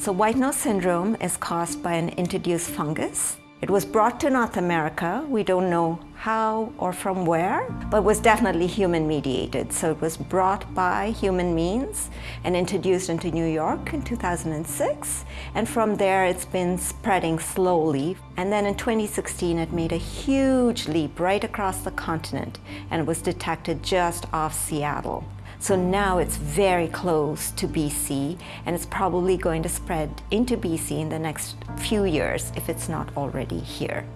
So white nose syndrome is caused by an introduced fungus. It was brought to North America. We don't know how or from where, but was definitely human mediated. So it was brought by human means and introduced into New York in 2006. And from there, it's been spreading slowly. And then in 2016, it made a huge leap right across the continent and was detected just off Seattle. So now it's very close to BC and it's probably going to spread into BC in the next few years if it's not already here.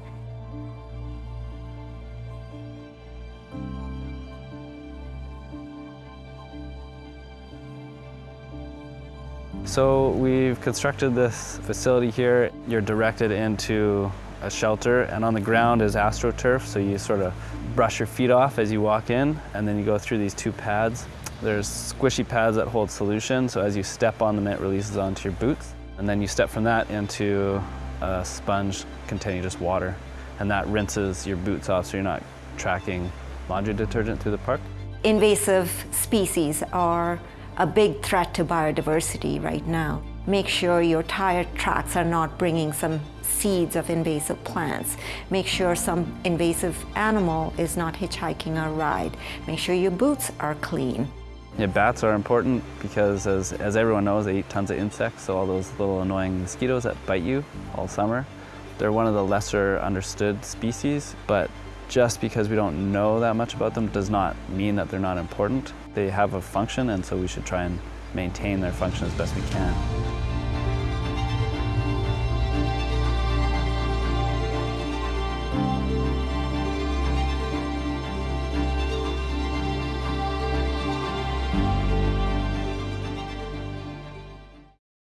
So we've constructed this facility here. You're directed into a shelter and on the ground is AstroTurf so you sort of brush your feet off as you walk in and then you go through these two pads there's squishy pads that hold solution, so as you step on them, it releases onto your boots. And then you step from that into a sponge containing just water, and that rinses your boots off so you're not tracking laundry detergent through the park. Invasive species are a big threat to biodiversity right now. Make sure your tire tracks are not bringing some seeds of invasive plants. Make sure some invasive animal is not hitchhiking a ride. Make sure your boots are clean. Yeah, bats are important because as, as everyone knows, they eat tons of insects, so all those little annoying mosquitoes that bite you all summer. They're one of the lesser understood species, but just because we don't know that much about them does not mean that they're not important. They have a function and so we should try and maintain their function as best we can.